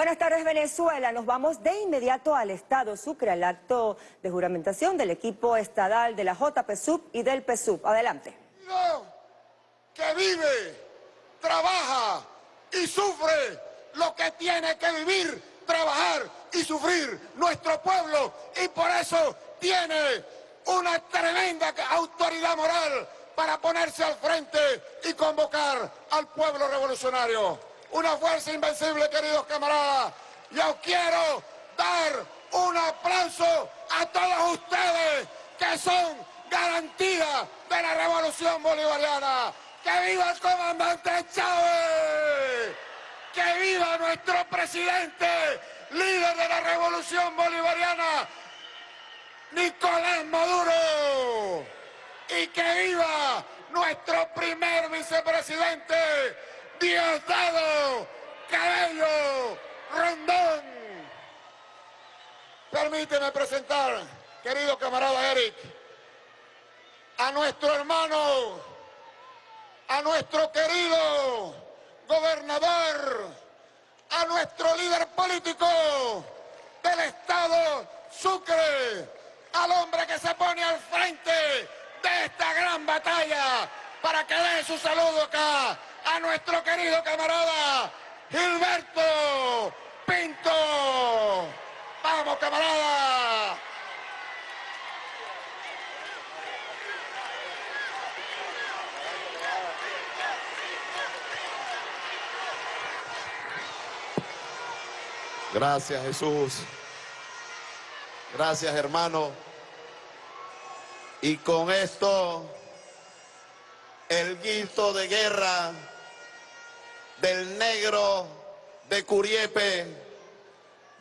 Buenas tardes Venezuela, nos vamos de inmediato al Estado Sucre, al acto de juramentación del equipo estadal de la JPSUB y del PSUB. Adelante. Que vive, trabaja y sufre lo que tiene que vivir, trabajar y sufrir nuestro pueblo y por eso tiene una tremenda autoridad moral para ponerse al frente y convocar al pueblo revolucionario una fuerza invencible, queridos camaradas. Yo quiero dar un aplauso a todos ustedes que son garantía de la revolución bolivariana. ¡Que viva el comandante Chávez! ¡Que viva nuestro presidente, líder de la revolución bolivariana, Nicolás Maduro! ¡Y que viva nuestro primer vicepresidente, Diosdado Cabello Rondón. Permíteme presentar, querido camarada Eric, a nuestro hermano, a nuestro querido gobernador, a nuestro líder político del Estado Sucre, al hombre que se pone al frente de esta gran batalla para que dé su saludo acá a nuestro querido camarada Gilberto Pinto. ¡Vamos, camarada! Gracias Jesús. Gracias hermano. Y con esto, el grito de guerra del negro de Curiepe,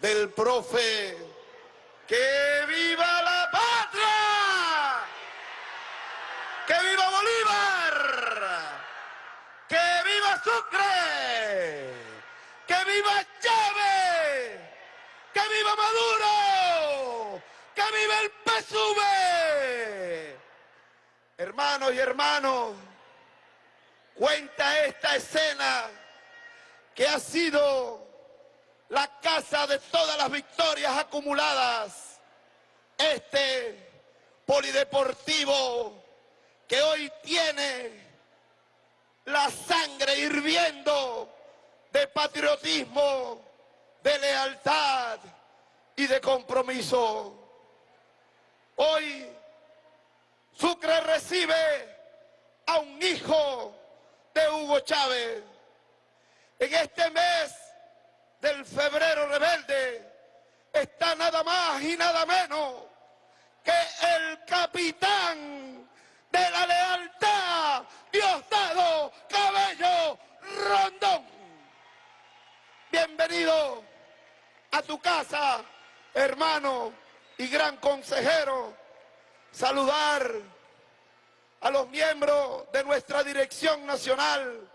del profe, ¡que viva la patria! ¡Que viva Bolívar! ¡Que viva Sucre! ¡Que viva Chávez! ¡Que viva Maduro! ¡Que viva el PSUV! Hermanos y hermanos, cuenta esta escena que ha sido la casa de todas las victorias acumuladas, este polideportivo que hoy tiene la sangre hirviendo de patriotismo, de lealtad y de compromiso. Hoy Sucre recibe a un hijo de Hugo Chávez, en este mes del febrero rebelde está nada más y nada menos que el capitán de la lealtad, Diosdado Cabello Rondón. Bienvenido a tu casa, hermano y gran consejero. Saludar a los miembros de nuestra dirección nacional,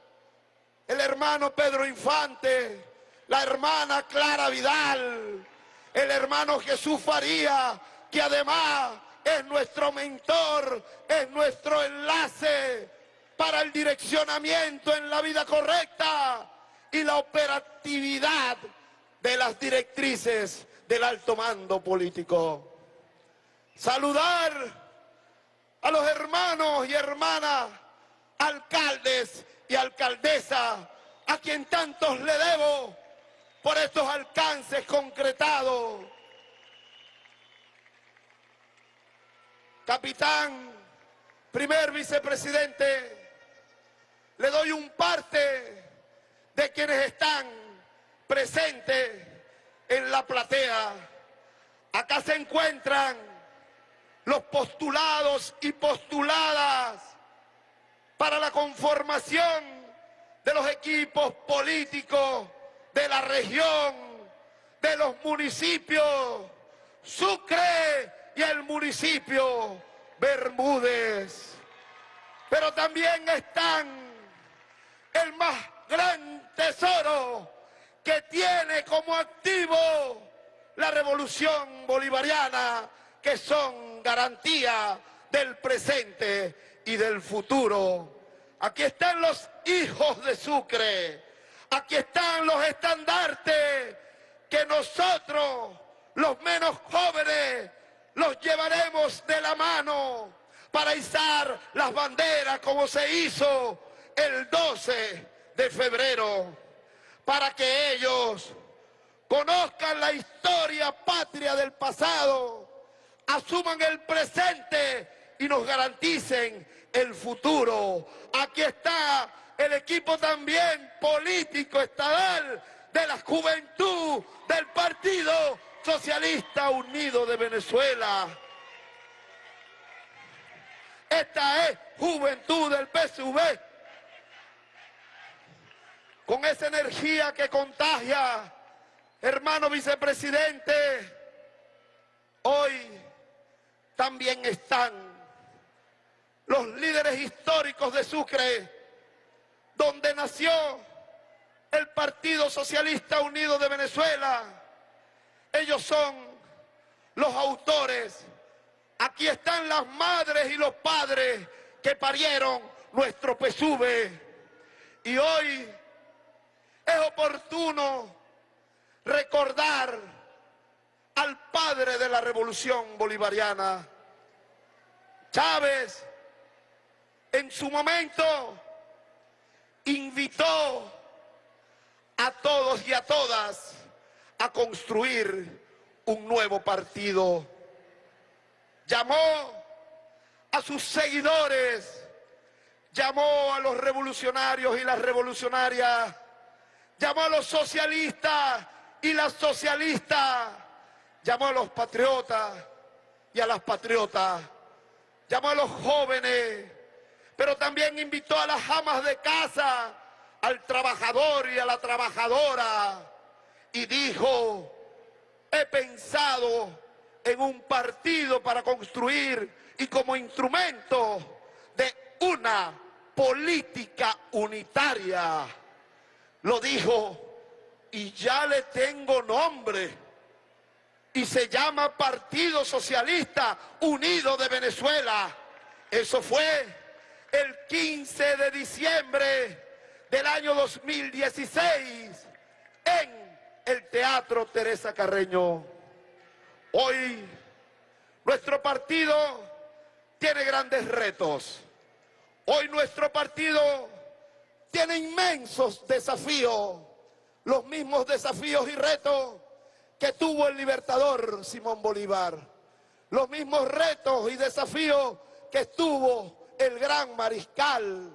el hermano Pedro Infante, la hermana Clara Vidal, el hermano Jesús Faría, que además es nuestro mentor, es nuestro enlace para el direccionamiento en la vida correcta y la operatividad de las directrices del alto mando político. Saludar a los hermanos y hermanas, alcaldes y alcaldesa, a quien tantos le debo por estos alcances concretados. Capitán, primer vicepresidente, le doy un parte de quienes están presentes en la platea. Acá se encuentran los postulados y postuladas para la conformación de los equipos políticos de la región, de los municipios, Sucre y el municipio Bermúdez. Pero también están el más gran tesoro que tiene como activo la revolución bolivariana, que son garantía del presente y del futuro. Aquí están los hijos de Sucre, aquí están los estandartes que nosotros, los menos jóvenes, los llevaremos de la mano para izar las banderas como se hizo el 12 de febrero, para que ellos conozcan la historia patria del pasado, asuman el presente y nos garanticen el futuro. Aquí está el equipo también político estatal de la juventud del Partido Socialista Unido de Venezuela. Esta es juventud del PSV. Con esa energía que contagia, hermano vicepresidente, hoy también están los líderes históricos de Sucre, donde nació el Partido Socialista Unido de Venezuela. Ellos son los autores. Aquí están las madres y los padres que parieron nuestro PSUV. Y hoy es oportuno recordar al padre de la revolución bolivariana. Chávez, en su momento, invitó a todos y a todas a construir un nuevo partido. Llamó a sus seguidores, llamó a los revolucionarios y las revolucionarias, llamó a los socialistas y las socialistas, llamó a los patriotas y a las patriotas, llamó a los jóvenes, pero también invitó a las amas de casa, al trabajador y a la trabajadora y dijo, he pensado en un partido para construir y como instrumento de una política unitaria. Lo dijo y ya le tengo nombre y se llama Partido Socialista Unido de Venezuela. Eso fue el 15 de diciembre del año 2016 en el Teatro Teresa Carreño. Hoy nuestro partido tiene grandes retos. Hoy nuestro partido tiene inmensos desafíos, los mismos desafíos y retos que tuvo el libertador Simón Bolívar, los mismos retos y desafíos que tuvo el gran mariscal.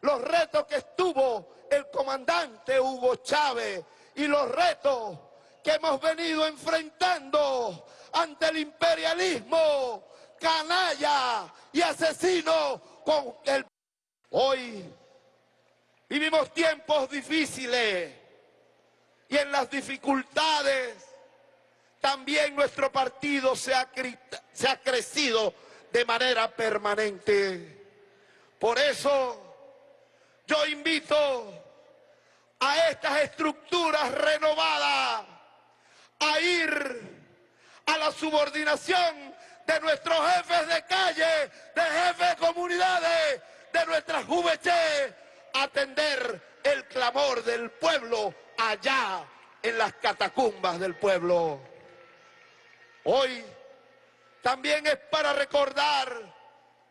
Los retos que estuvo el comandante Hugo Chávez y los retos que hemos venido enfrentando ante el imperialismo canalla y asesino con el... Hoy vivimos tiempos difíciles y en las dificultades también nuestro partido se ha, se ha crecido de manera permanente. Por eso yo invito a estas estructuras renovadas a ir a la subordinación de nuestros jefes de calle, de jefes de comunidades, de nuestras juventud, atender el clamor del pueblo allá en las catacumbas del pueblo. Hoy también es para recordar,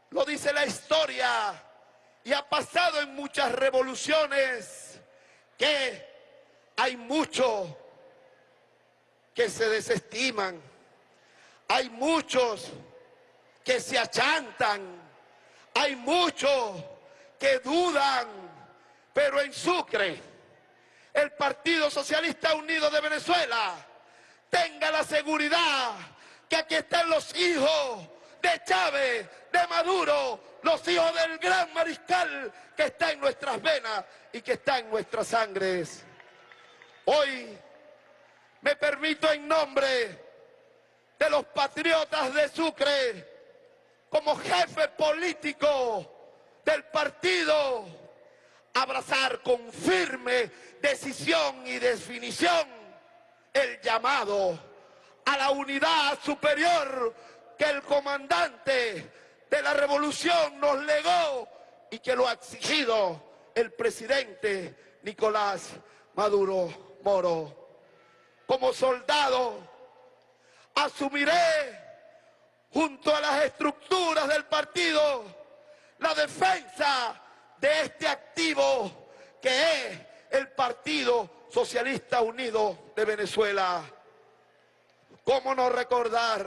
lo dice la historia, y ha pasado en muchas revoluciones que hay muchos que se desestiman, hay muchos que se achantan, hay muchos que dudan, pero en Sucre, el Partido Socialista Unido de Venezuela tenga la seguridad que aquí están los hijos de Chávez, de Maduro, los hijos del gran mariscal que está en nuestras venas y que está en nuestras sangres. Hoy me permito en nombre de los patriotas de Sucre, como jefe político del partido, abrazar con firme decisión y definición el llamado a la unidad superior que el comandante de la revolución nos legó y que lo ha exigido el presidente Nicolás Maduro Moro. como soldado, asumiré junto a las estructuras del partido la defensa de este activo que es el Partido Socialista Unido de Venezuela. ¿Cómo no recordar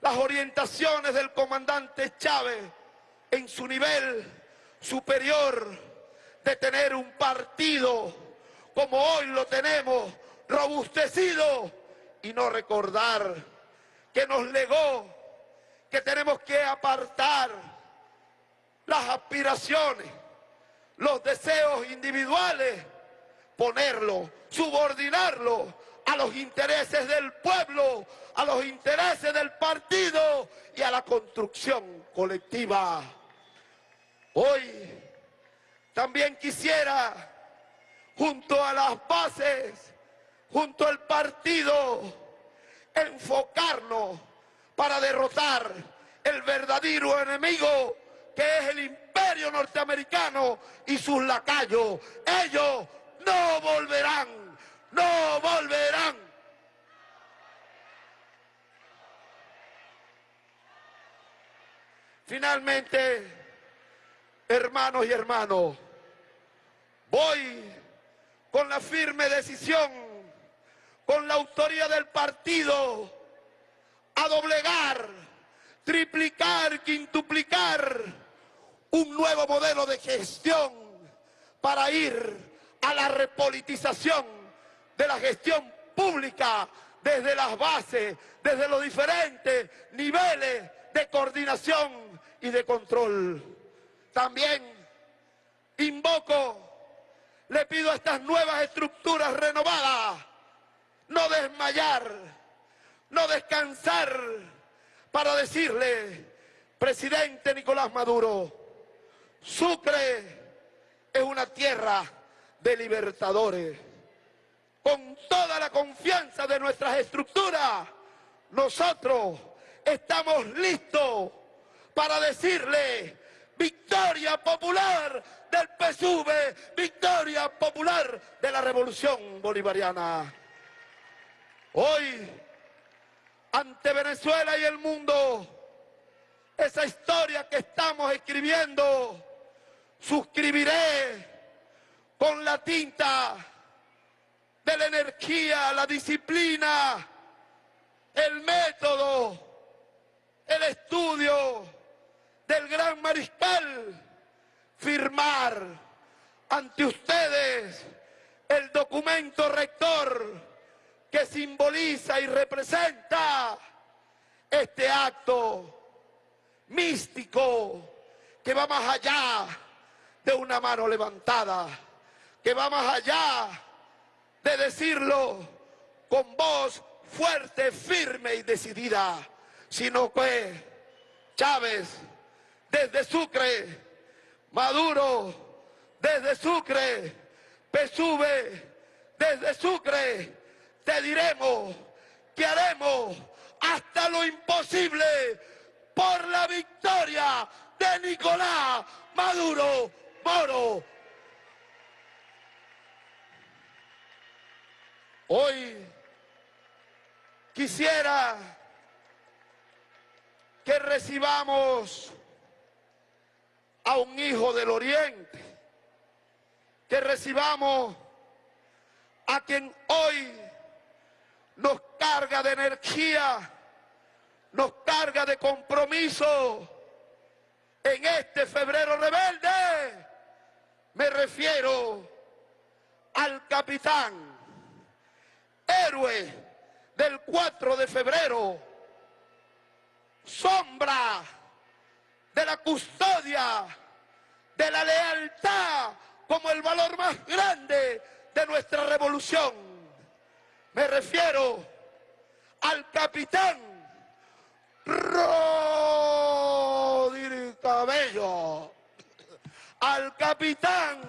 las orientaciones del comandante Chávez en su nivel superior de tener un partido como hoy lo tenemos, robustecido, y no recordar que nos legó que tenemos que apartar las aspiraciones, los deseos individuales, ponerlo, subordinarlo a los intereses del pueblo, a los intereses del partido y a la construcción colectiva. Hoy también quisiera, junto a las bases, junto al partido, enfocarnos para derrotar el verdadero enemigo que es el imperio norteamericano y sus lacayos. Ellos no volverán, no volverán. Finalmente, hermanos y hermanos, voy con la firme decisión, con la autoría del partido, a doblegar, triplicar, quintuplicar un nuevo modelo de gestión para ir a la repolitización de la gestión pública desde las bases, desde los diferentes niveles de coordinación y de control. También invoco, le pido a estas nuevas estructuras renovadas, no desmayar, no descansar, para decirle, presidente Nicolás Maduro, Sucre es una tierra de libertadores. Con toda la confianza de nuestras estructuras, nosotros estamos listos para decirle victoria popular del PSUV, victoria popular de la revolución bolivariana. Hoy, ante Venezuela y el mundo, esa historia que estamos escribiendo, suscribiré con la tinta de la energía, la disciplina, el método, el estudio del gran mariscal, firmar ante ustedes el documento rector que simboliza y representa este acto místico que va más allá de una mano levantada, que va más allá de decirlo con voz fuerte, firme y decidida, sino que Chávez desde Sucre, Maduro desde Sucre, PSUV desde Sucre, te diremos que haremos hasta lo imposible por la victoria de Nicolás Maduro Moro. Hoy quisiera que recibamos a un hijo del oriente, que recibamos a quien hoy nos carga de energía, nos carga de compromiso en este febrero rebelde. Me refiero al capitán, héroe del 4 de febrero, sombra de la custodia, de la lealtad como el valor más grande de nuestra revolución. Me refiero al capitán Rodríguez Cabello, al capitán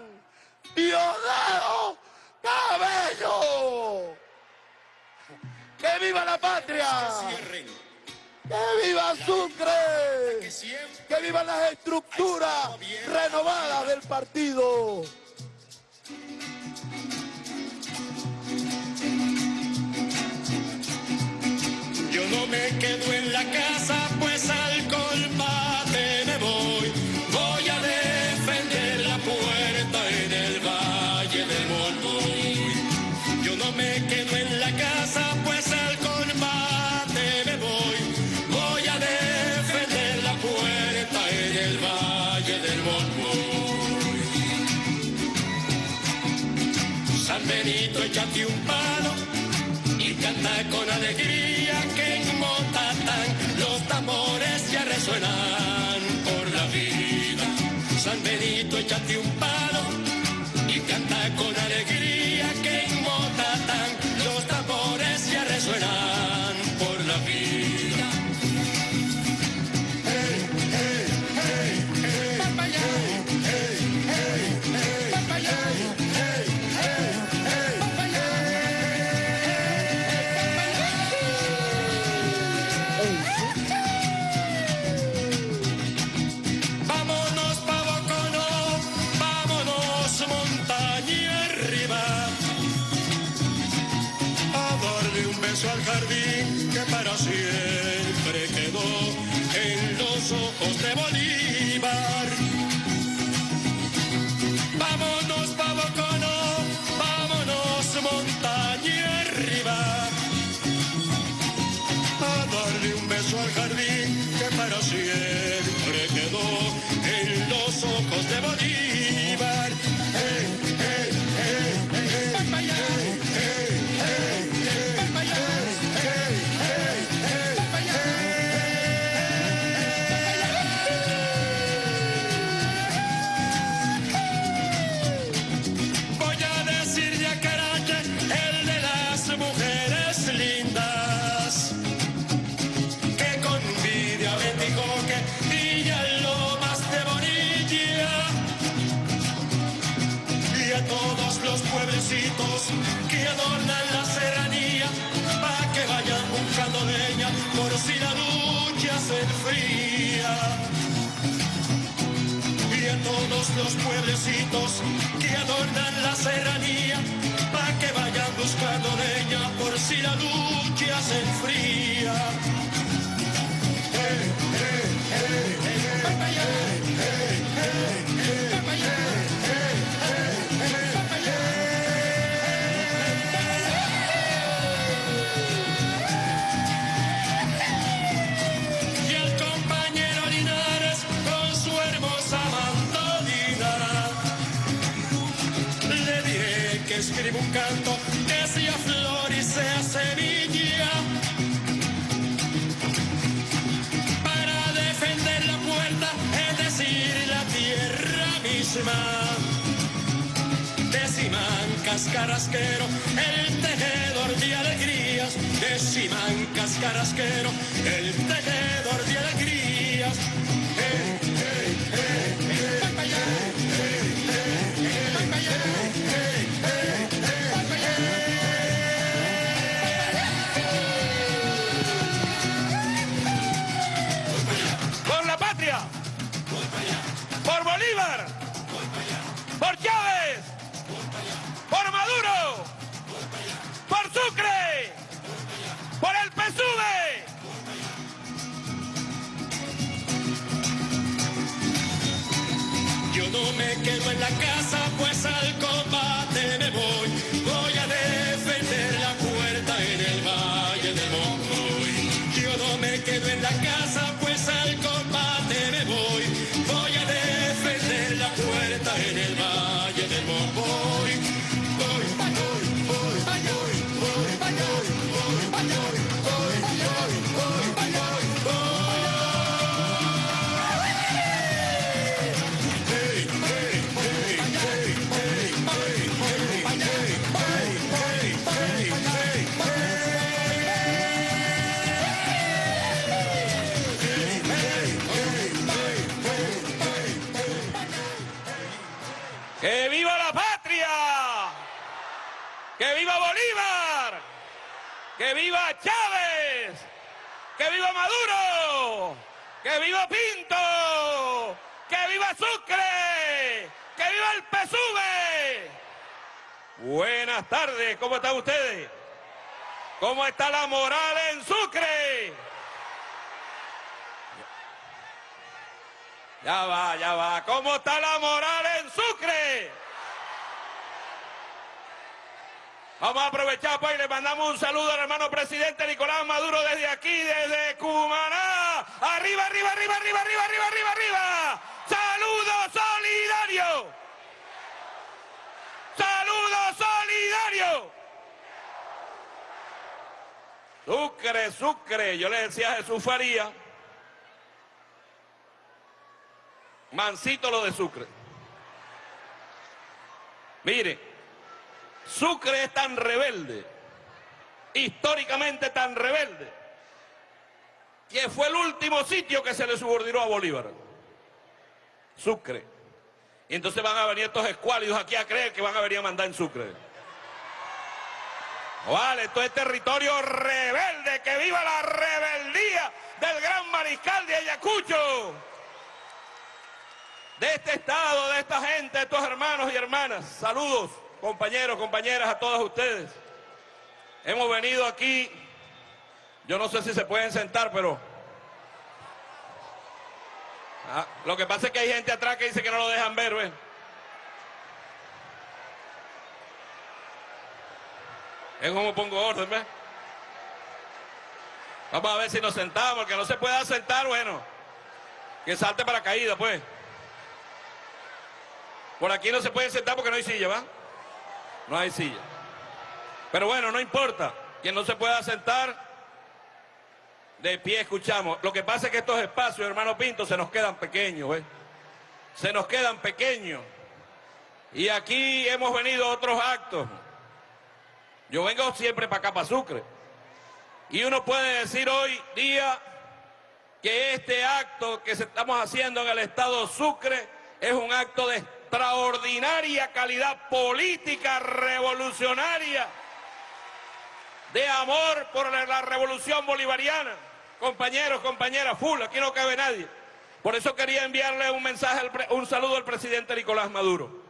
Diosdado Cabello. ¡Que viva la patria! Que viva Sucre! ¡Que vivan las estructuras renovadas del partido! Yo no me quedo Pedrito, échate un palo y canta con alegría que en Motatán los tambores ya resuenan por la vida. San Benito, échate un palo. los pueblecitos que adornan la serranía, para que vayan buscando leña por si la lucha se enfría. Hey, hey, hey. escribo un canto que sea flor y sea semilla. Para defender la puerta, es decir, la tierra misma. de Deciman cascarasquero, el tejedor de alegrías. de Deciman cascarasquero, el tejedor de alegrías. Hey, hey, hey, ¿cómo están ustedes? ¿Cómo está la moral en Sucre? Ya va, ya va. ¿Cómo está la moral en Sucre? Vamos a aprovechar pues y le mandamos un saludo al hermano presidente Nicolás Maduro desde aquí, desde Cumaná. Arriba, arriba, arriba, arriba, arriba, arriba, arriba, arriba. Saludos, saludos. Sucre, Sucre. Yo le decía a Jesús Faría. Mancito lo de Sucre. Mire, Sucre es tan rebelde, históricamente tan rebelde, que fue el último sitio que se le subordinó a Bolívar. Sucre. Y entonces van a venir estos escuálidos aquí a creer que van a venir a mandar en Sucre. Vale, esto es territorio rebelde, que viva la rebeldía del gran mariscal de Ayacucho de este estado, de esta gente, de estos hermanos y hermanas. Saludos, compañeros, compañeras, a todos ustedes. Hemos venido aquí, yo no sé si se pueden sentar, pero... Ah, lo que pasa es que hay gente atrás que dice que no lo dejan ver, ¿ves? Es como pongo orden, ¿ves? Vamos a ver si nos sentamos, que no se pueda sentar, bueno, que salte para caída, pues. Por aquí no se puede sentar porque no hay silla, ¿va? No hay silla. Pero bueno, no importa. Quien no se pueda sentar, de pie escuchamos. Lo que pasa es que estos espacios, hermano Pinto, se nos quedan pequeños, ¿ves? Se nos quedan pequeños. Y aquí hemos venido a otros actos. Yo vengo siempre para acá, para Sucre. Y uno puede decir hoy día que este acto que estamos haciendo en el estado Sucre es un acto de extraordinaria calidad política revolucionaria de amor por la revolución bolivariana. Compañeros, compañeras, full, aquí no cabe nadie. Por eso quería enviarle un mensaje, un saludo al presidente Nicolás Maduro.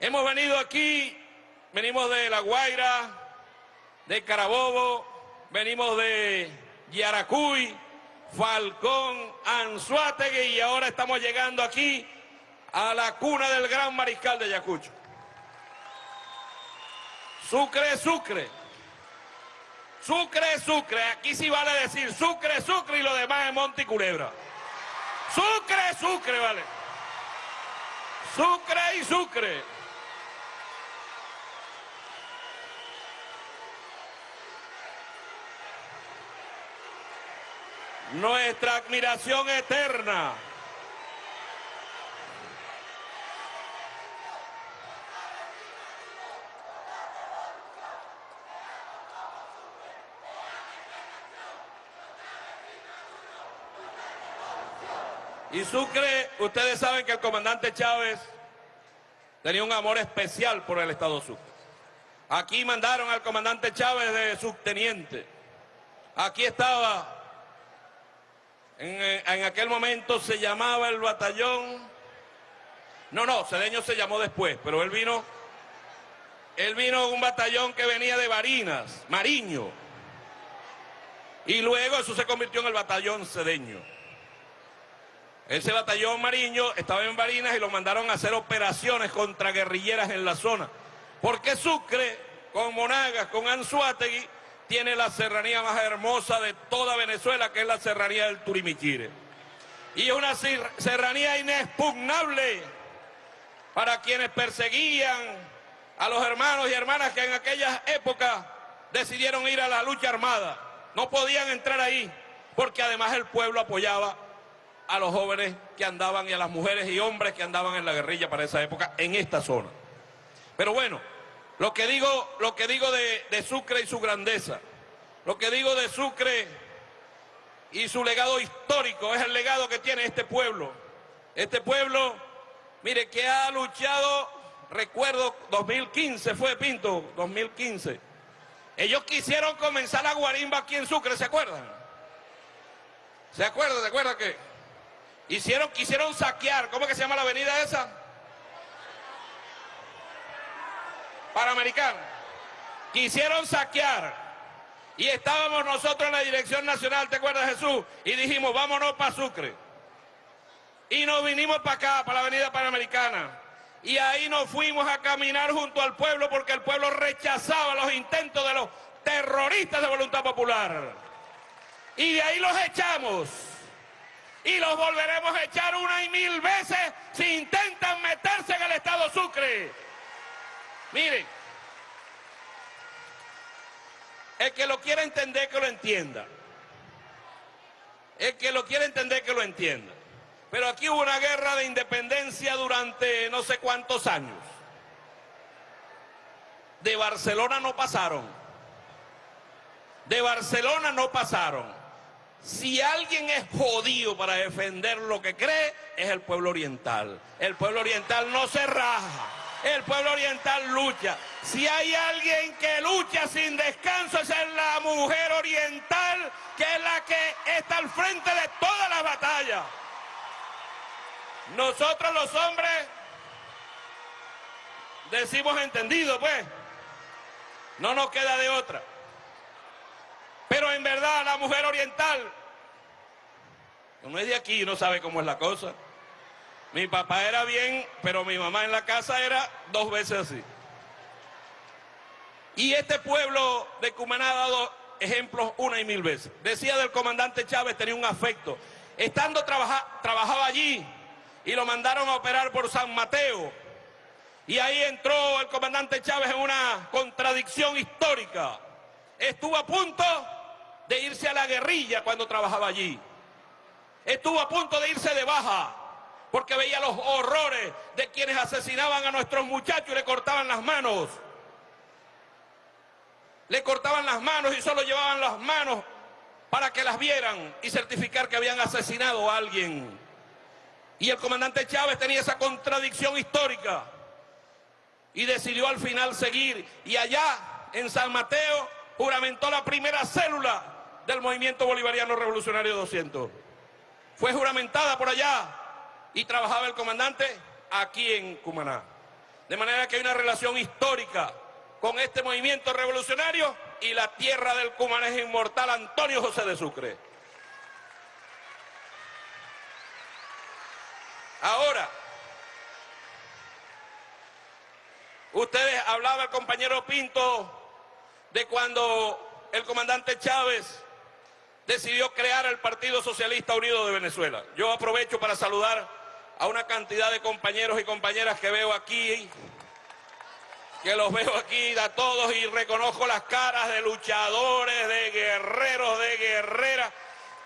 Hemos venido aquí, venimos de La Guaira, de Carabobo, venimos de Yaracuy, Falcón, Anzuategui y ahora estamos llegando aquí a la cuna del gran mariscal de Ayacucho. Sucre, Sucre. Sucre, Sucre. Aquí sí vale decir Sucre, Sucre y lo demás es Monte y Culebra. Sucre, Sucre, vale. Sucre y Sucre. Nuestra admiración eterna Y Sucre, ustedes saben que el comandante Chávez tenía un amor especial por el Estado Sucre. Aquí mandaron al comandante Chávez de subteniente. Aquí estaba, en, en, aquel momento se llamaba el batallón, no, no, Cedeño se llamó después, pero él vino, él vino un batallón que venía de Barinas, Mariño, y luego eso se convirtió en el batallón Cedeño. Ese batallón mariño estaba en Barinas y lo mandaron a hacer operaciones contra guerrilleras en la zona. Porque Sucre, con Monagas, con Anzuategui, tiene la serranía más hermosa de toda Venezuela, que es la serranía del Turimiquire. Y es una serranía inexpugnable para quienes perseguían a los hermanos y hermanas que en aquellas épocas decidieron ir a la lucha armada. No podían entrar ahí, porque además el pueblo apoyaba a los jóvenes que andaban y a las mujeres y hombres que andaban en la guerrilla para esa época en esta zona. Pero bueno, lo que digo, lo que digo de, Sucre y su grandeza, lo que digo de Sucre y su legado histórico es el legado que tiene este pueblo. Este pueblo, mire, que ha luchado, recuerdo, 2015 fue Pinto, 2015. Ellos quisieron comenzar la guarimba aquí en Sucre, ¿se acuerdan? ¿Se acuerdan? ¿Se acuerdan que? Hicieron, quisieron saquear, ¿cómo que se llama la avenida esa? Panamericana. Quisieron saquear Y estábamos nosotros en la Dirección Nacional, ¿te acuerdas Jesús? Y dijimos, vámonos para Sucre. Y nos vinimos para acá, para la Avenida Panamericana. Y ahí nos fuimos a caminar junto al pueblo porque el pueblo rechazaba los intentos de los terroristas de voluntad popular. Y de ahí los echamos. Y los volveremos a echar una y mil veces si intentan meterse en el Estado Sucre. Miren, el que lo quiera entender que lo entienda. El que lo quiera entender que lo entienda. Pero aquí hubo una guerra de independencia durante no sé cuántos años. De Barcelona no pasaron. De Barcelona no pasaron. Si alguien es jodido para defender lo que cree, es el pueblo oriental. El pueblo oriental no se raja. El pueblo oriental lucha. Si hay alguien que lucha sin descanso, es la mujer oriental, que es la que está al frente de todas las batallas. Nosotros los hombres decimos entendido, pues. No nos queda de otra. Pero en verdad la mujer oriental no es de aquí y no sabe cómo es la cosa. Mi papá era bien, pero mi mamá en la casa era dos veces así. Y este pueblo de Cumaná ha dado ejemplos una y mil veces. Decía del comandante Chávez, tenía un afecto. Estando trabajaba allí, y lo mandaron a operar por San Mateo. Y ahí entró el comandante Chávez en una contradicción histórica. Estuvo a punto de irse a la guerrilla cuando trabajaba allí. Estuvo a punto de irse de baja porque veía los horrores de quienes asesinaban a nuestros muchachos y le cortaban las manos. Le cortaban las manos y solo llevaban las manos para que las vieran y certificar que habían asesinado a alguien. Y el comandante Chávez tenía esa contradicción histórica y decidió al final seguir. Y allá, en San Mateo, juramentó la primera célula del movimiento bolivariano revolucionario 200. Fue juramentada por allá y trabajaba el comandante aquí en Cumaná. De manera que hay una relación histórica con este movimiento revolucionario y la tierra del es inmortal Antonio José de Sucre. Ahora, ustedes hablaba el compañero Pinto de cuando el comandante Chávez decidió crear el Partido Socialista Unido de Venezuela. Yo aprovecho para saludar a una cantidad de compañeros y compañeras que veo aquí, que los veo aquí a todos y reconozco las caras de luchadores, de guerreros, de guerreras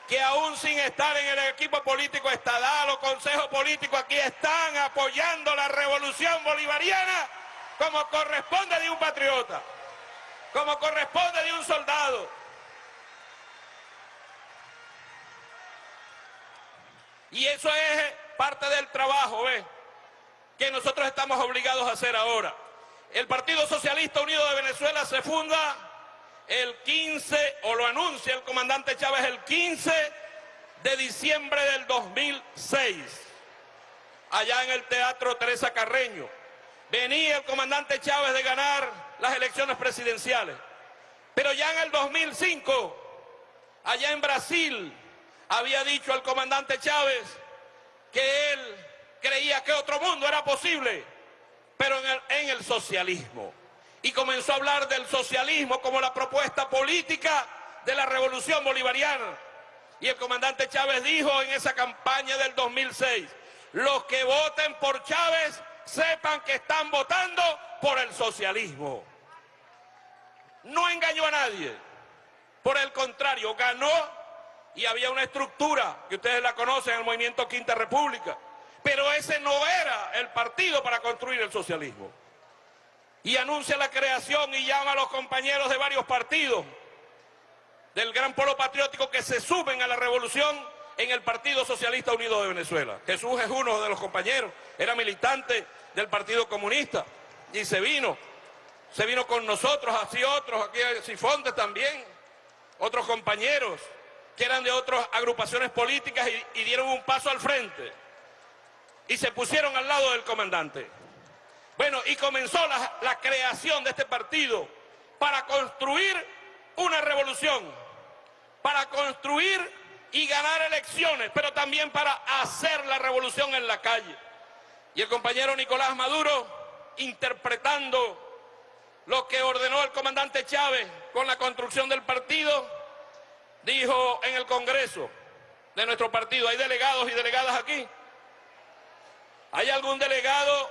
que aún sin estar en el equipo político estadal o consejo político aquí están apoyando la revolución bolivariana como corresponde de un patriota, como corresponde de un soldado. Y eso es parte del trabajo, ¿ves? Que nosotros estamos obligados a hacer ahora. El Partido Socialista Unido de Venezuela se funda el 15, o lo anuncia el comandante Chávez el 15 de diciembre del 2006, allá en el Teatro Teresa Carreño. Venía el comandante Chávez de ganar las elecciones presidenciales, pero ya en el 2005, allá en Brasil, había dicho el comandante Chávez que él creía que otro mundo era posible, pero en el, socialismo y comenzó a hablar del socialismo como la propuesta política de la revolución bolivariana. Y el comandante Chávez dijo en esa campaña del 2006, los que voten por Chávez sepan que están votando por el socialismo. No engañó a nadie. Por el contrario, ganó y había una estructura que ustedes la conocen, el movimiento Quinta República. Pero ese no era el partido para construir el socialismo y anuncia la creación y llama a los compañeros de varios partidos del gran polo patriótico que se suben a la revolución en el Partido Socialista Unido de Venezuela. Jesús es uno de los compañeros, era militante del Partido Comunista y se vino, se vino con nosotros, así otros, aquí Sifonte también, otros compañeros que eran de otras agrupaciones políticas y, dieron un paso al frente y se pusieron al lado del comandante. Bueno, y comenzó la, creación de este partido para construir una revolución para construir y ganar elecciones, pero también para hacer la revolución en la calle. Y el compañero Nicolás Maduro, interpretando lo que ordenó el comandante Chávez con la construcción del partido, dijo en el Congreso de nuestro partido, hay delegados y delegadas aquí, ¿hay algún delegado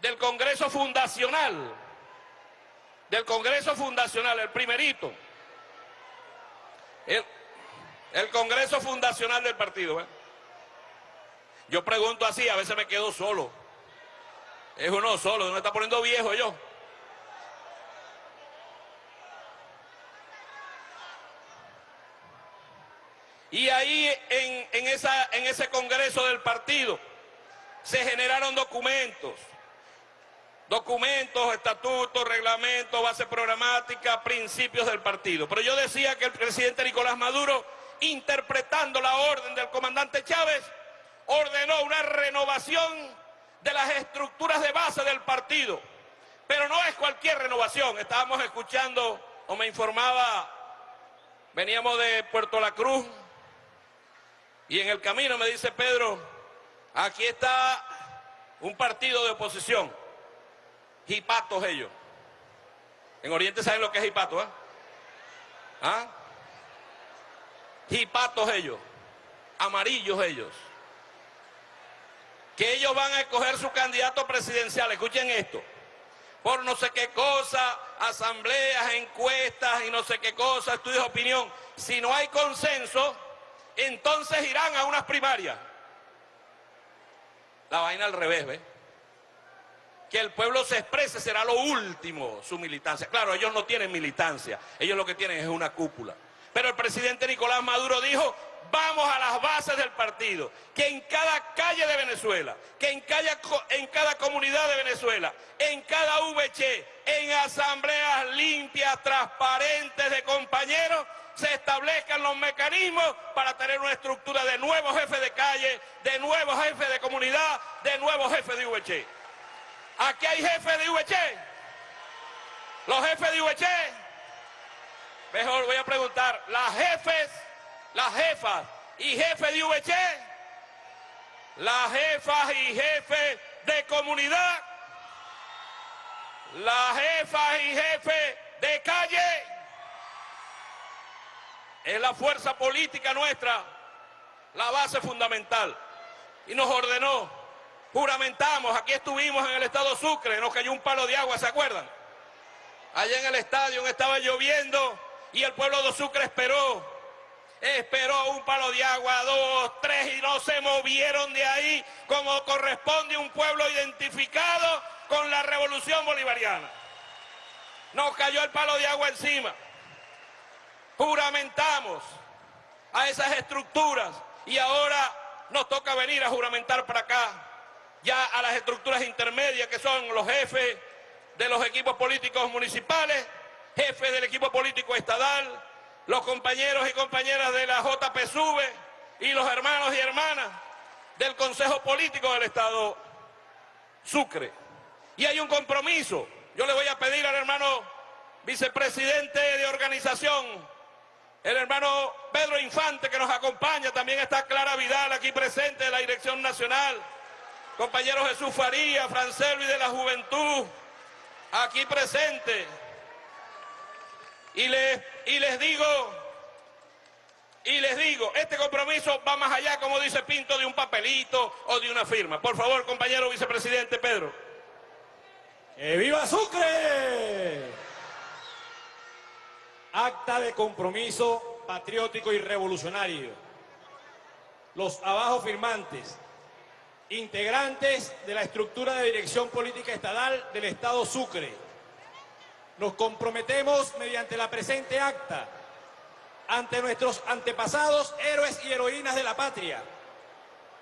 del Congreso Fundacional? Del Congreso Fundacional, el primerito. El, Congreso Fundacional del partido. ¿eh? Yo pregunto así, a veces me quedo solo. Es uno solo, me está poniendo viejo yo. Y ahí en, esa, en ese congreso del partido se generaron documentos, documentos, estatutos, reglamentos, base programática, principios del partido. Pero yo decía que el presidente Nicolás Maduro, interpretando la orden del comandante Chávez, ordenó una renovación de las estructuras de base del partido. Pero no es cualquier renovación. Estábamos escuchando, o me informaba, veníamos de Puerto La Cruz, y en el camino me dice Pedro, aquí está un partido de oposición, hipatos ellos. En Oriente saben lo que es hipato, ¿eh? ¿Ah? Hipatos ellos, amarillos ellos. Que ellos van a escoger su candidato presidencial, escuchen esto, por no sé qué cosa, asambleas, encuestas y no sé qué cosa, estudios de opinión. Si no hay consenso, entonces irán a unas primarias. La vaina al revés, ¿ves? Que el pueblo se exprese será lo último, su militancia. Claro, ellos no tienen militancia, ellos lo que tienen es una cúpula. Pero el presidente Nicolás Maduro dijo, vamos a las bases del partido, que en cada calle de Venezuela, que en cada, comunidad de Venezuela, en cada VC, en asambleas limpias, transparentes de compañeros, se establezcan los mecanismos para tener una estructura de nuevos jefes de calle, de nuevos jefes de comunidad, de nuevos jefes de VC. Aquí hay jefes de VC. Los jefes de VC. Mejor voy a preguntar, las jefes, las jefas y jefes de VC, las jefas y jefes de comunidad, las jefas y jefes de calle, es la fuerza política nuestra, la base fundamental. Y nos ordenó, juramentamos, aquí estuvimos en el estado Sucre, nos cayó un palo de agua, ¿se acuerdan? Allá en el estadio estaba lloviendo y el pueblo de Sucre esperó. Esperó un palo de agua, dos, tres y no se movieron de ahí como corresponde un pueblo identificado con la revolución bolivariana. Nos cayó el palo de agua encima juramentamos a esas estructuras y ahora nos toca venir a juramentar para acá, ya a las estructuras intermedias que son los jefes de los equipos políticos municipales, jefes del equipo político estadal, los compañeros y compañeras de la JPSUV y los hermanos y hermanas del Consejo Político del Estado Sucre. Y hay un compromiso. Yo le voy a pedir al hermano vicepresidente de organización el hermano Pedro Infante que nos acompaña, también está Clara Vidal aquí presente de la Dirección Nacional, compañero Jesús Faría, Francelvi de la Juventud, aquí presente. Y les, digo, y les digo, este compromiso va más allá, como dice Pinto, de un papelito o de una firma. Por favor, compañero vicepresidente Pedro. ¡Que viva Sucre! Acta de compromiso patriótico y revolucionario. Los abajo firmantes, integrantes de la estructura de dirección política estatal del Estado Sucre. Nos comprometemos mediante la presente acta ante nuestros antepasados, héroes y heroínas de la patria,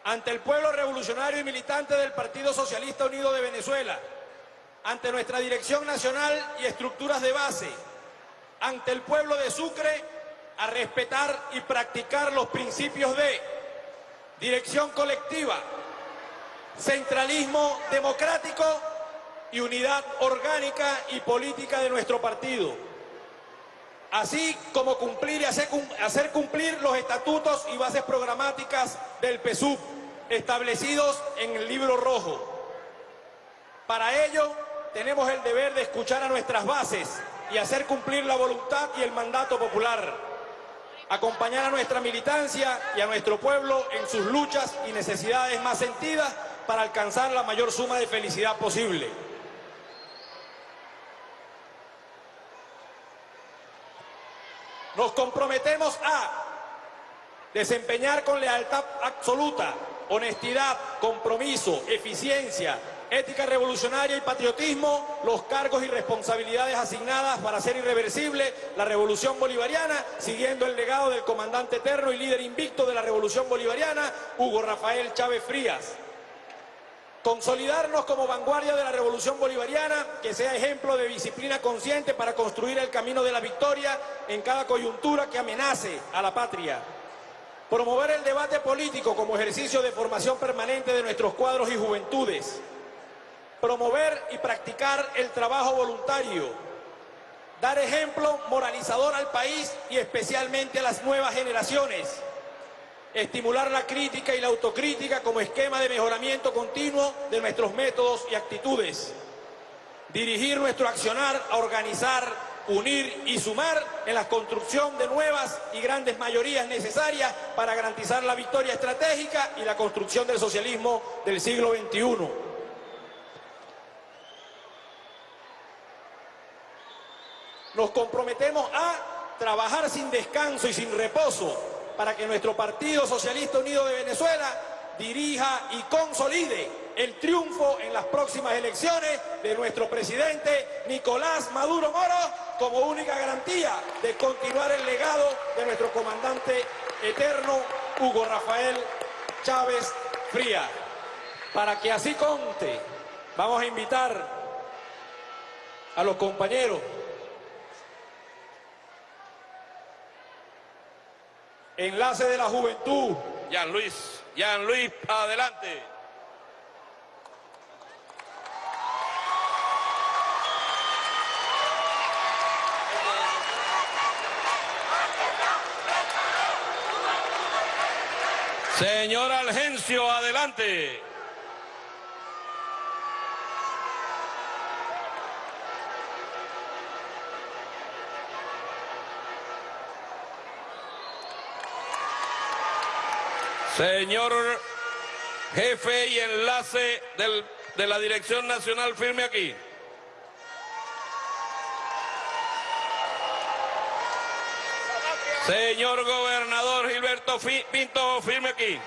ante el pueblo revolucionario y militante del Partido Socialista Unido de Venezuela, ante nuestra dirección nacional y estructuras de base, ante el pueblo de Sucre a respetar y practicar los principios de dirección colectiva, centralismo democrático y unidad orgánica y política de nuestro partido. así como cumplir y hacer, cumplir los estatutos y bases programáticas del PSUV establecidos en el libro rojo. Para ello, tenemos el deber de escuchar a nuestras bases y hacer cumplir la voluntad y el mandato popular. Acompañar a nuestra militancia y a nuestro pueblo en sus luchas y necesidades más sentidas para alcanzar la mayor suma de felicidad posible. Nos comprometemos a desempeñar con lealtad absoluta, honestidad, compromiso, eficiencia, ética revolucionaria y patriotismo los cargos y responsabilidades asignadas para hacer irreversible la revolución bolivariana, siguiendo el legado del comandante eterno y líder invicto de la revolución bolivariana, Hugo Rafael Chávez Frías. Consolidarnos como vanguardia de la revolución bolivariana, que sea ejemplo de disciplina consciente para construir el camino de la victoria en cada coyuntura que amenace a la patria. Promover el debate político como ejercicio de formación permanente de nuestros cuadros y juventudes. Promover y practicar el trabajo voluntario. Dar ejemplo moralizador al país y especialmente a las nuevas generaciones estimular la crítica y la autocrítica como esquema de mejoramiento continuo de nuestros métodos y actitudes, dirigir nuestro accionar a organizar, unir y sumar en la construcción de nuevas y grandes mayorías necesarias para garantizar la victoria estratégica y la construcción del socialismo del siglo XXI. Nos comprometemos a trabajar sin descanso y sin reposo para que nuestro Partido Socialista Unido de Venezuela dirija y consolide el triunfo en las próximas elecciones de nuestro presidente Nicolás Maduro Moro como única garantía de continuar el legado de nuestro comandante eterno Hugo Rafael Chávez Fría. Para que así conte, vamos a invitar a los compañeros Enlace de la Juventud. Jan Luis, Jan Luis, adelante. Señor Algencio, adelante. Señor jefe y enlace de la Dirección Nacional, firme aquí. Señor gobernador Gilberto Pinto, firme aquí.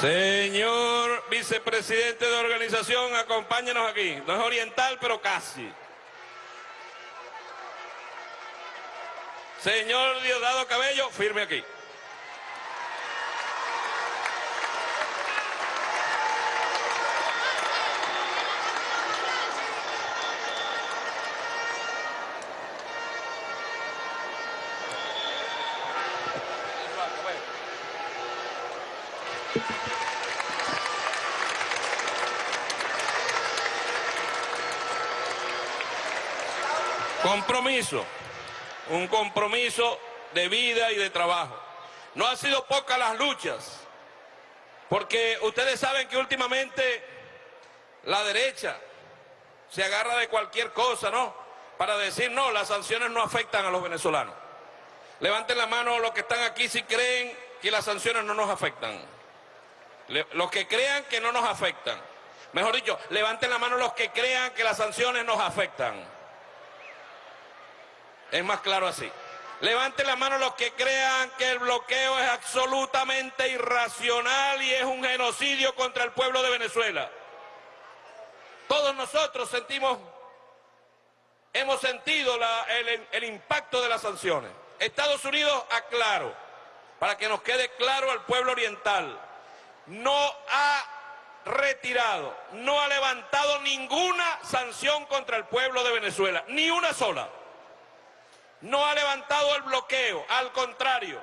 Señor vicepresidente de organización, acompáñenos aquí. No es oriental, pero casi. Señor Diosdado Cabello, firme aquí. Compromiso, un compromiso de vida y de trabajo. No han sido pocas las luchas, porque ustedes saben que últimamente la derecha se agarra de cualquier cosa, ¿no? Para decir, no, las sanciones no afectan a los venezolanos. Levanten la mano los que están aquí si creen que las sanciones no nos afectan. los que crean que no nos afectan. Mejor dicho, levanten la mano los que crean que las sanciones nos afectan. Es más claro así. Levanten la mano los que crean que el bloqueo es absolutamente irracional y es un genocidio contra el pueblo de Venezuela. Todos nosotros sentimos, hemos sentido el, impacto de las sanciones. Estados Unidos, aclaro, para que nos quede claro al pueblo oriental, no ha retirado, no ha levantado ninguna sanción contra el pueblo de Venezuela, ni una sola no ha levantado el bloqueo, al contrario,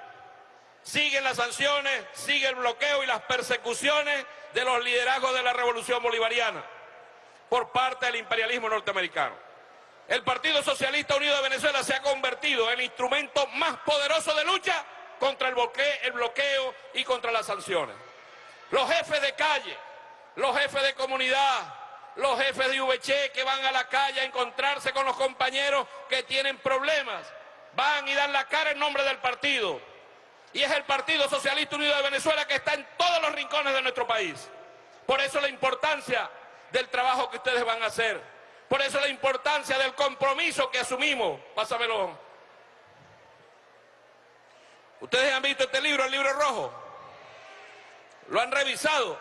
siguen las sanciones, sigue el bloqueo y las persecuciones de los liderazgos de la revolución bolivariana por parte del imperialismo norteamericano. El Partido Socialista Unido de Venezuela se ha convertido en el instrumento más poderoso de lucha contra el bloqueo, el bloqueo y contra las sanciones. Los jefes de calle, los jefes de comunidad, los jefes de VC que van a la calle a encontrarse con los compañeros que tienen problemas, van y dan la cara en nombre del partido. Y es el Partido Socialista Unido de Venezuela que está en todos los rincones de nuestro país. Por eso la importancia del trabajo que ustedes van a hacer. Por eso la importancia del compromiso que asumimos. Pásamelo. Ustedes han visto este libro, el libro rojo. Lo han revisado.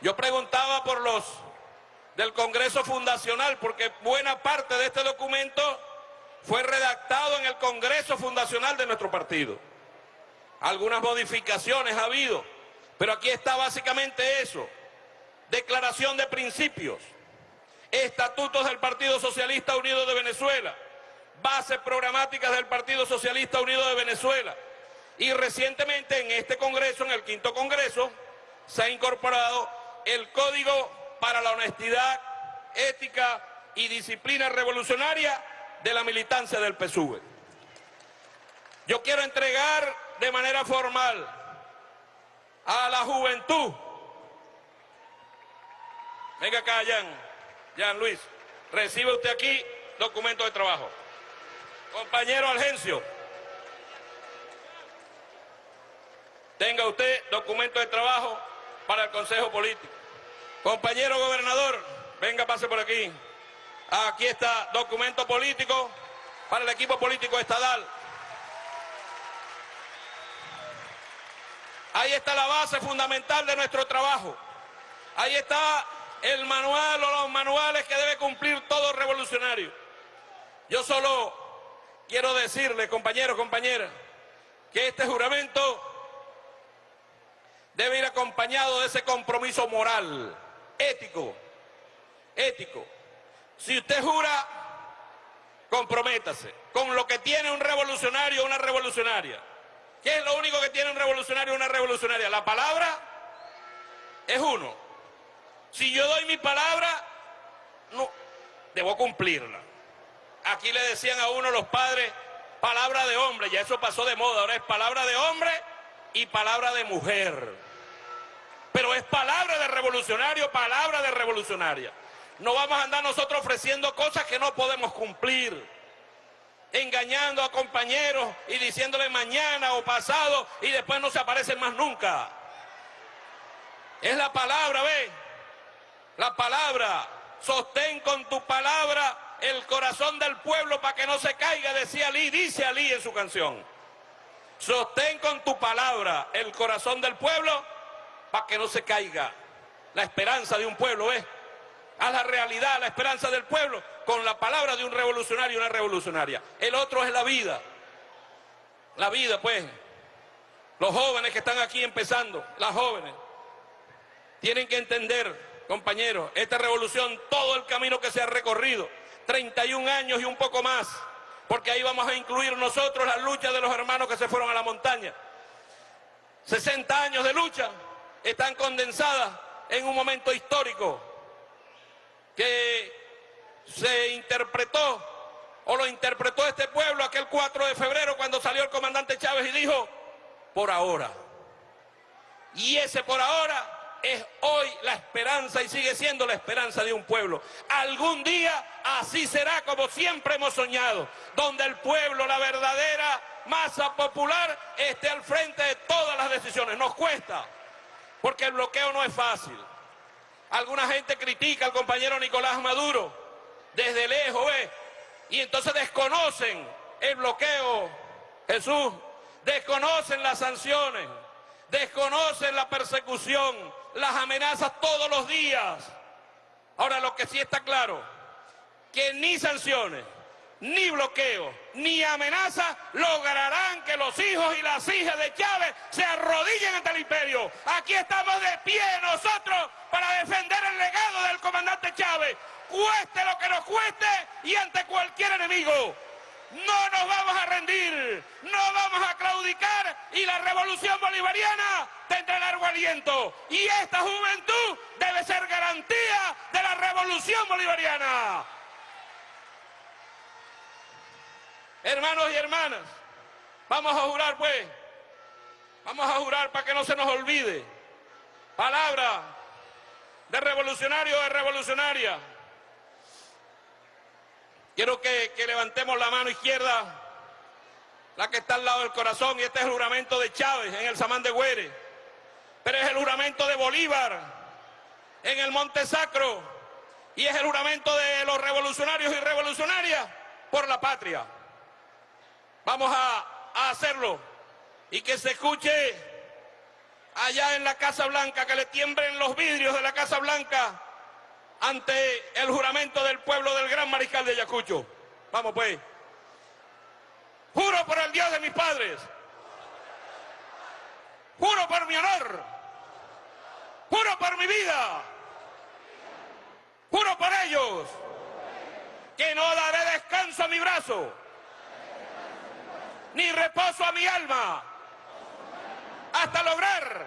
Yo preguntaba por los del Congreso Fundacional, porque buena parte de este documento fue redactado en el Congreso Fundacional de nuestro partido. Algunas modificaciones ha habido, pero aquí está básicamente eso. Declaración de principios, estatutos del Partido Socialista Unido de Venezuela, bases programáticas del Partido Socialista Unido de Venezuela. Y recientemente en este Congreso, en el quinto Congreso, se ha incorporado el Código para la Honestidad, Ética y Disciplina Revolucionaria de la militancia del PSUV. Yo quiero entregar de manera formal a la juventud. Venga acá, Jan, Jan Luis, recibe usted aquí documento de trabajo. Compañero Algencio, tenga usted documento de trabajo para el Consejo Político. Compañero gobernador, venga, pase por aquí. Aquí está documento político para el equipo político estadal. Ahí está la base fundamental de nuestro trabajo. Ahí está el manual o los manuales que debe cumplir todo revolucionario. Yo solo quiero decirle, compañeros, compañeras, que este juramento debe ir acompañado de ese compromiso moral, ético, ético. Si usted jura, comprométase con lo que tiene un revolucionario o una revolucionaria. ¿Qué es lo único que tiene un revolucionario o una revolucionaria? La palabra es uno. Si yo doy mi palabra, no, debo cumplirla. Aquí le decían a uno los padres, palabra de hombre, ya eso pasó de moda, ahora es palabra de hombre y palabra de mujer. Pero es palabra de revolucionario, palabra de revolucionaria. No vamos a andar nosotros ofreciendo cosas que no podemos cumplir. Engañando a compañeros y diciéndole mañana o pasado y después no se aparecen más nunca. Es la palabra, ¿ve? La palabra, sostén con tu palabra el corazón del pueblo para que no se caiga, decía Ali, dice Ali en su canción. Sostén con tu palabra el corazón del pueblo para que no se caiga. La esperanza de un pueblo es a la realidad, la esperanza del pueblo con la palabra de un revolucionario y una revolucionaria. El otro es la vida. La vida, pues. Los jóvenes que están aquí empezando, las jóvenes, tienen que entender compañeros, esta revolución, todo el camino que se ha recorrido, 31 años y un poco más, porque ahí vamos a incluir nosotros la lucha de los hermanos que se fueron a la montaña. 60 años de lucha están condensadas en un momento histórico que se interpretó o lo interpretó este pueblo aquel 4 de febrero cuando salió el comandante Chávez y dijo, por ahora. Y ese por ahora es hoy la esperanza y sigue siendo la esperanza de un pueblo. Algún día así será como siempre hemos soñado, donde el pueblo, la verdadera masa popular, esté al frente de todas las decisiones. Nos cuesta, porque el bloqueo no es fácil. Alguna gente critica al compañero Nicolás Maduro desde lejos, ¿ve? Y entonces desconocen el bloqueo, Jesús, desconocen las sanciones, desconocen la persecución, las amenazas todos los días. Ahora lo que sí está claro, que ni sanciones, ni bloqueo, ni amenazas lograrán que los hijos y las hijas de Chávez se arrodillen ante el imperio. Aquí estamos de pie nosotros para defender el legado del comandante Chávez, cueste lo que nos cueste y ante cualquier enemigo. no nos vamos a rendir, no vamos a claudicar y la revolución bolivariana tendrá largo aliento. Y esta juventud debe ser garantía de la revolución bolivariana. Hermanos y hermanas, vamos a jurar pues, vamos a jurar para que no se nos olvide. Palabra de revolucionario de revolucionaria. Quiero que, que, levantemos la mano izquierda, la que está al lado del corazón, y este es el juramento de Chávez en el Samán de Güere. Pero es el juramento de Bolívar en el Monte Sacro, y es el juramento de los revolucionarios y revolucionarias por la patria. Vamos a, a hacerlo y que se escuche allá en la Casa Blanca, que le tiemblen los vidrios de la Casa Blanca ante el juramento del pueblo del gran mariscal de Ayacucho. Vamos pues. Juro por el Dios de mis padres. Juro por mi honor. Juro por mi vida. Juro por ellos que no daré descanso a mi brazo ni reposo a mi alma hasta lograr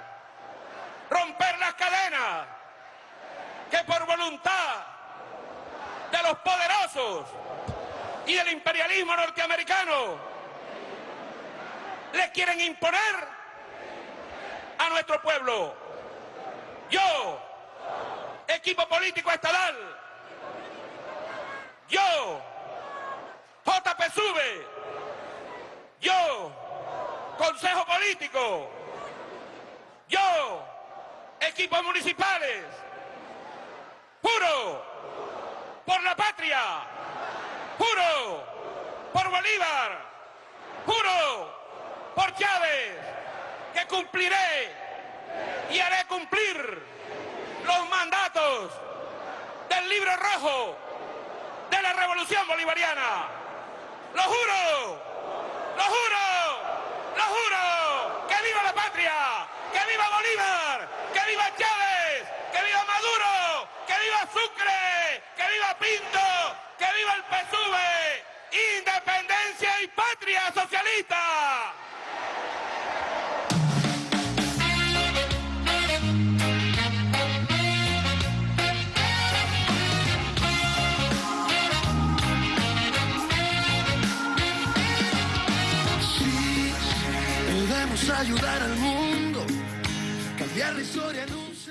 romper las cadenas que por voluntad de los poderosos y del imperialismo norteamericano les quieren imponer a nuestro pueblo. Yo, equipo político estatal, yo, JP Sube, yo, Consejo Político, yo, equipos municipales, juro por la patria, juro por Bolívar, juro por Chávez, que cumpliré y haré cumplir los mandatos del libro rojo de la revolución bolivariana. Lo juro, lo juro, lo juro, que viva la patria, que viva Bolívar, que viva Chávez, que viva Maduro, que viva Sucre, que viva Pinto, que viva el PSUV, independencia y patria socialista.